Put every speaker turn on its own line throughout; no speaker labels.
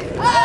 Ah!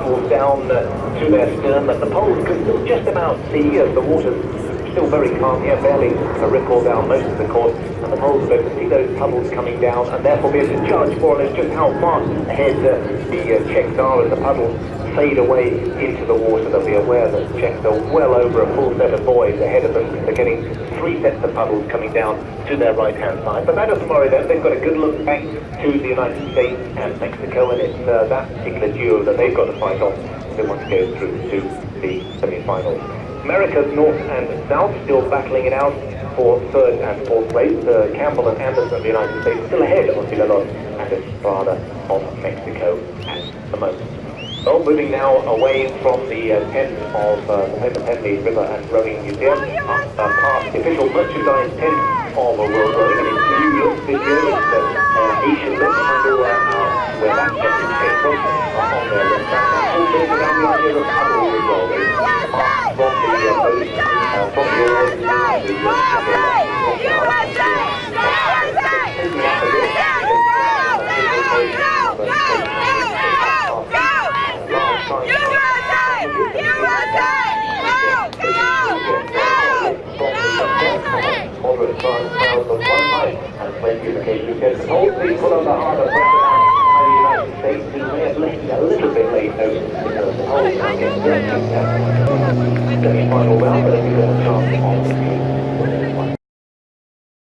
Puddles down uh, to their stern that the poles can still just about see as the water's still very calm here, barely a ripple down most of the course, and the poles are able to see those puddles coming down and therefore be able to judge more or less just how far ahead uh, the uh, Czechs are as the puddles fade away into the water. They'll be aware that Czechs are well over a full set of buoys ahead of them. They're getting three sets of puddles coming down to their right-hand side. But that doesn't worry them. They've got a good look back to the United States and Mexico, and it's uh, that particular duo that they've got to fight off if they want to go through to the semi-finals. America's north and south still battling it out for third and fourth place. Uh, Campbell and Anderson of the United States still ahead of Villalon and Estrada of Mexico at the moment. Well, moving now away from the uh, tent of uh, the Henley River and Rowing Museum, uh, uh, past the official merchandise tent of uh, World Rowing, and it's new look this year, it's the uh, Asian under uh, where that message came from, on their left. Hand, all built around the idea of paddle uh, from the uh, boat, uh, from the oars, to the Moderate size crowds of one height and plenty of occasion because whole people on the harbour by the United States who may have left a little bit late though because the whole town gets their semi-final round but if got a chance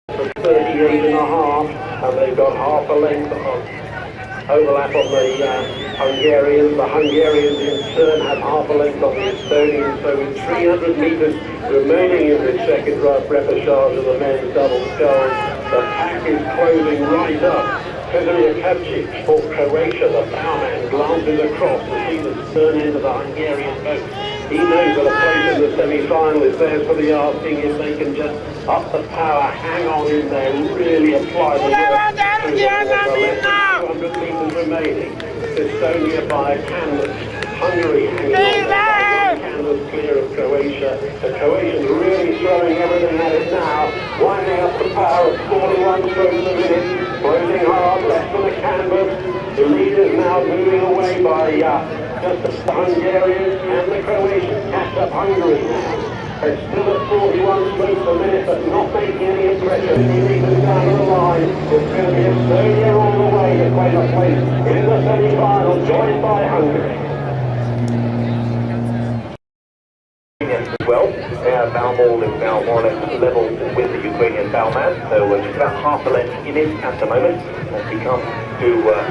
of 38 and a half and they've got half a length of overlap on the uh, Hungarians. The Hungarians in turn have half a length on the Estonians. So with 300 metres remaining in the second rough repechage of the men's double sculls, the pack is closing right up. Fedor Jakubczyk for Croatia, the bowman, glances across to see the stern end of the Hungarian boat. He knows that a place in the semi-final is theirs for the asking if they can just up the power, hang on in there, really apply the work. 200 metres remaining. Estonia by a canvas. Hungary hanging on clear of Croatia. The Croatians really throwing everything at it now. Winding up the power of 41 strokes a minute. Closing hard, left on the canvas. The leaders now moving away by uh, just the Hungarians and the Croatians catch up Hungary now. It's still at 41 strokes a minute, but not making any impression. He meters down the line. It's going to be Estonia all the way to claim a place in the semi-final, joined by Hungary. As their bow is now more or less level with the Ukrainian bowman, so uh, just about half a length in it at the moment as we come to uh,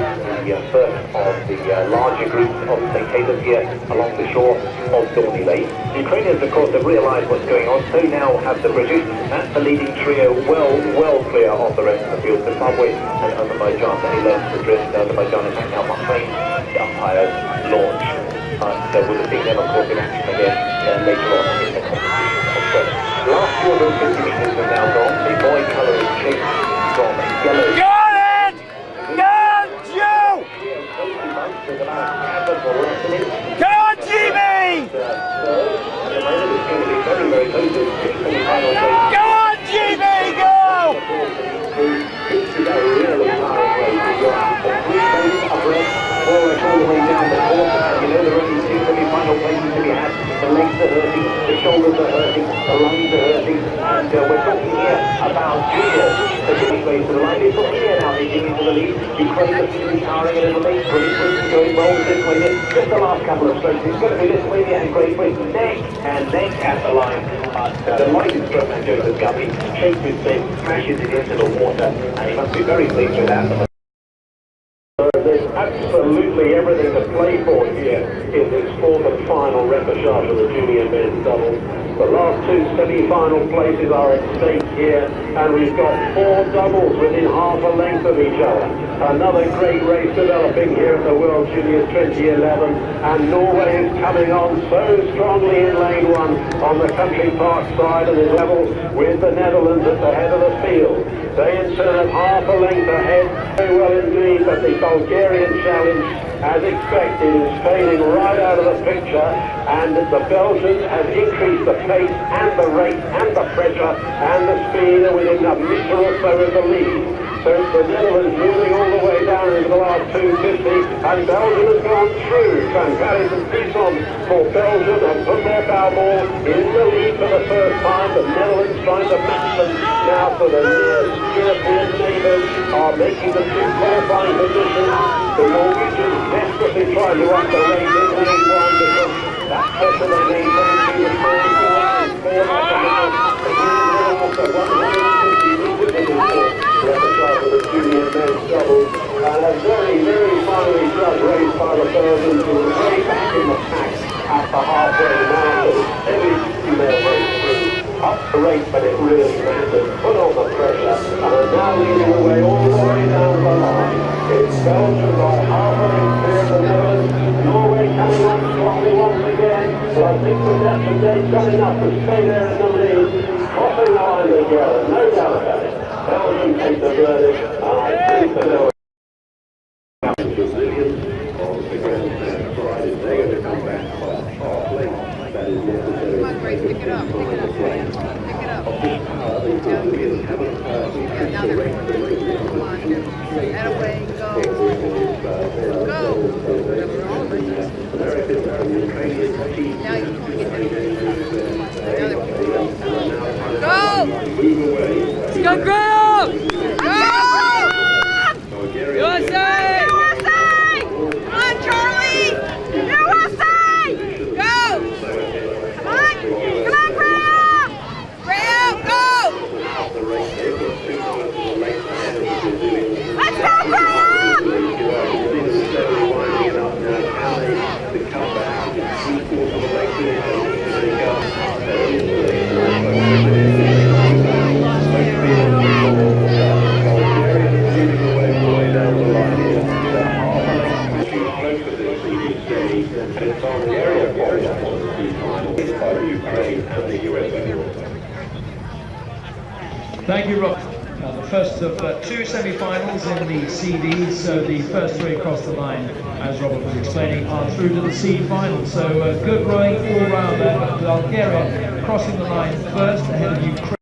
the uh, first of the uh, larger groups of spectators here along the shore of Dorney Lake. The Ukrainians, of course, have realised what's going on, so now have the British. That's the leading trio well, well clear of the rest of the field. Zimbabwe and Azerbaijan, they learned the drift. Azerbaijan is now behind the umpire's launch. So we'll see them, of in action again uh, later on in the competition. Last 250 metres have now gone. The buoy colour is changed from yellow.
Go on, Jimmy! Go on, Jimmy, go!
All the way down the course, you know there only two semi-final places to be had the legs are hurting, the shoulders are hurting, the lungs are hurting, and uh, we're talking here about juniors. The Jimmy ways to the line. It's not here now, he's into the lead. Ukraine is to be towering a little bit. Great Britain going well this way. Just the last couple of strokes. It's going to be this way and Great Britain neck and neck at the line. But uh, the lighted stroke man Joseph Guppy shakes his face, smashes it into the water, and he must be very pleased with that. Absolutely everything to play for here in this fourth and final repechage of the junior men's doubles. The last two semi-final places are at stake here, and we've got four doubles within half a length of each other. Another great race developing here at the World Juniors 2011, and Norway is coming on so strongly in lane one on the country park side and is level with the Netherlands at the head of the field. They in turn half a length ahead, very well indeed, but the Bulgarian challenge, as expected, is fading right out of the picture, and the Belgians have increased the
pace and the rate and the pressure and the speed are within a metre or so of the lead. So the Netherlands moving all the way down into the last 250 and Belgium has gone through. Trancalis and Pisson for Belgium have put their bow ball in the lead for the first time. The Netherlands trying to match them now for the nearest European neighbours are making the two qualifying positions. The Norwegians desperately trying to up the rate in lane one because that pressure they maintain to the and a very, very by the Belgians way back in the pack at the halfway female race through. Up the rate, but it really. Put on the pressure and now leading the way all the way down the line. It's Belgium. Norway coming on I think the day coming up to stay there in the lead. Crossing the line together, no doubt about it. Belgium take the verdict, I think the that
go, Now they're Go!
move away.
Go, Graham! Go! USA! USA! Come on, Charlie! USA! Go! Come on! Come on, Graham! Graham, go! Let's go, Graham!
Thank you, Rob. The first of uh, two semi-finals in the CDs, so the first three across the line, as Robert was explaining, are through to the C final. So uh, good rowing all round there, but Bulgaria crossing the line first ahead of Ukraine.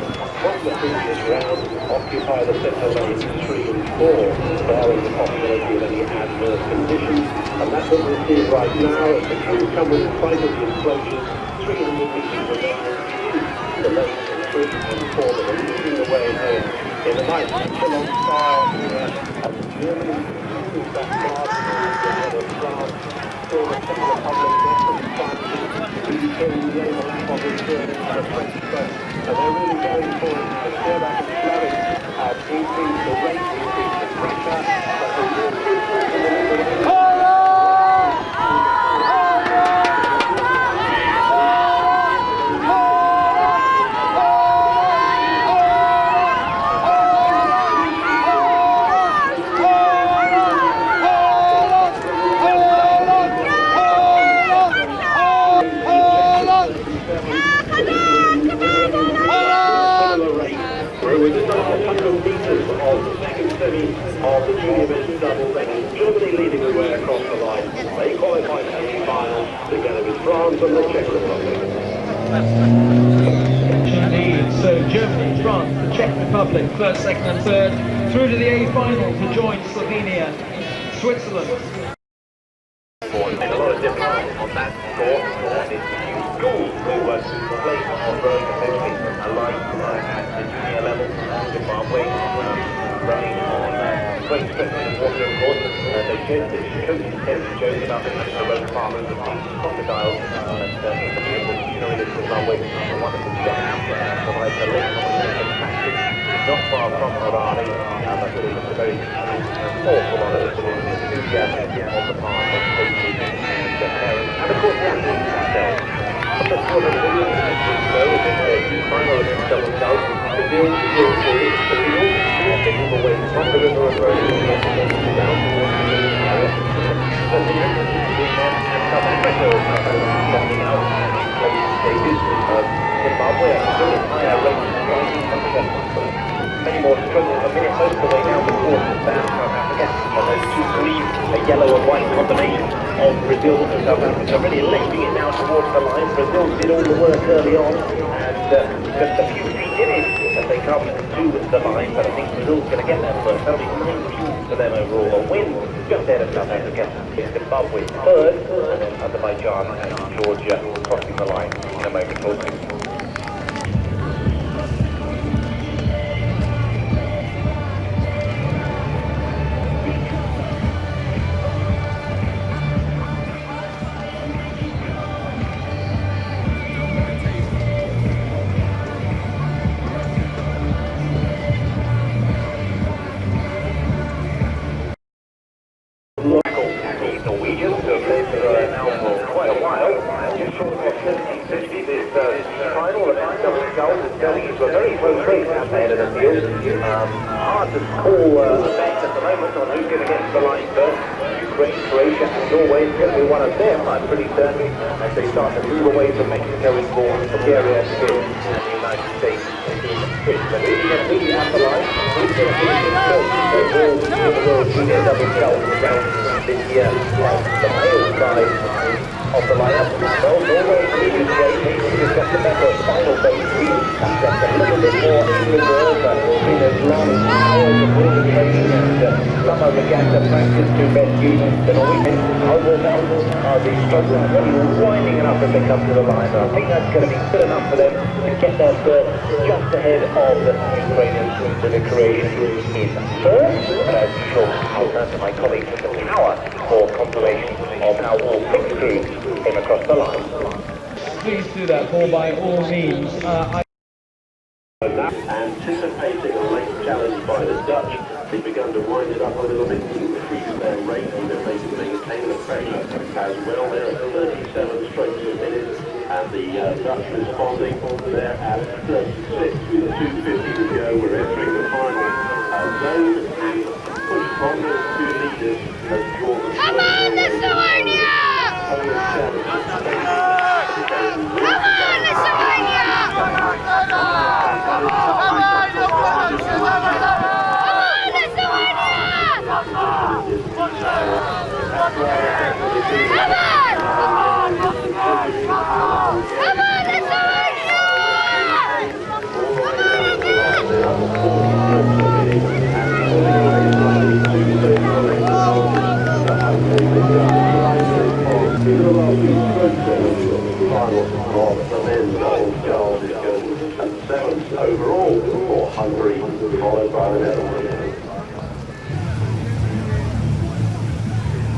Qualified from the previous round occupy the centre lanes three and four, barring the possibility of any adverse conditions. And that's what we're seeing right now as the crew come with sight of the and lanes
Chris and Corbin are leading the way home in a nice echelon style as Germany that France. Increased the pressure, but the real difference in the middle We're within the last 100 metres of the second semi of the junior men's double. Germany leading the way across the line. They qualify for the final together with France and the Czech Republic.
Indeed. So Germany, France, the Czech Republic, first, second, and third, through to the A final to join Slovenia, Switzerland.
Made a lot of difference on that it's Gould who was played on road essentially aligned uh, at the junior level. Zimbabwe um, running on uh, great stretches of water, of course. Uh, they showed the coach Terry Jones about the road farmers and crocodiles. And uh, in the beautiful scenery of Zimbabwe, a wonderful. Uh, provides a link on the practice. Not far from Harare, uh, but really a very awful lot of enthusiasm on the part of coaches uh, parents, of course the the a of many more strokes per minute most of the the course than South Africa. And those two green, a yellow and white combination of Brazil and South Africa really lifting it now towards the line. Brazil did all the work early on and uh, just a few feet in it as they come to the line. But I think Brazil's going to get there first. That'll be for them overall. A win just ahead of South Africa. Zimbabwe third and then Azerbaijan and Georgia crossing the line in a moment or two. The World Junior Double Sculls round year on the male side of the lineup. Well, Norway leading the way, maybe just got the final speed. That's just a little bit more in reserve. Uh, been those long hours of training and uh, summer regatta practice to use. The Norwegians, now, are the strugglers really winding it up as they come to the line. I think that's going to be good enough for them to get their berth just ahead of the Ukrainians with the Croatians in third. And as usual, I'll turn to my colleagues at the tower for confirmation of how all six crews came across the line.
Please do that, Paul, by all means. Uh, I
Anticipating a late challenge by the Dutch, they've begun to wind it up a little bit, increase their rate, even if they can maintain the pressure as well. They're at 37 strokes a minute, and the uh, Dutch responding. They're at 36 with 250 to go. We're entering the final uh, zone, and push from those two leaders as Jordan.
Come on, Lithuania! Come on, Lithuania! Come on,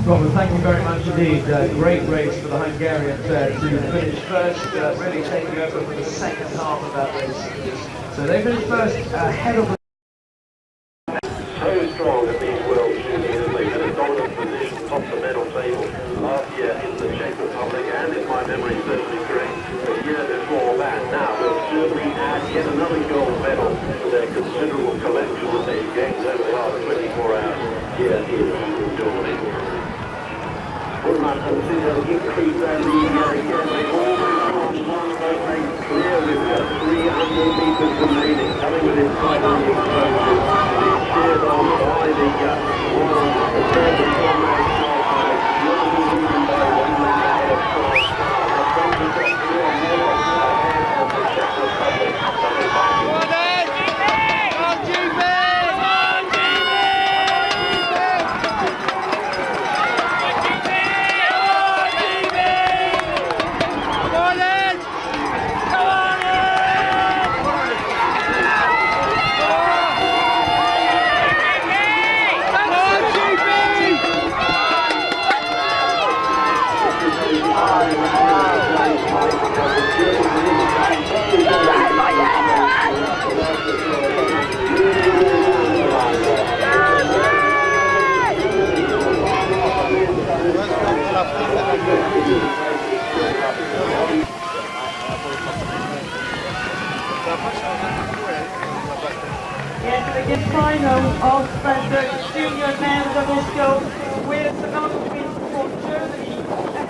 Robert, thank you very much indeed. Uh, great race for the Hungarians there to finish first, uh, really taking over for the second half of that race. So they finished first ahead of the
so strong at these World Juniors. they've had a dominant position top the medal table last year in the Czech Republic and if my memory serves me correct, the year before that. Now they'll certainly add yet another gold medal to their considerable collection that they've gained over the last 24 hours here in Germany. Woodman consider increase their lead yet again. They almost one boat lane clear with just 300 metres remaining, coming within sight of the explosive. Being cheered on by the uh, world, the German comrade Charles Alex. Liverpool leading by one lane ahead of France. The French have got three or more ahead of the Czech Republic. So they're back in
Yes, the final of the junior men's double scope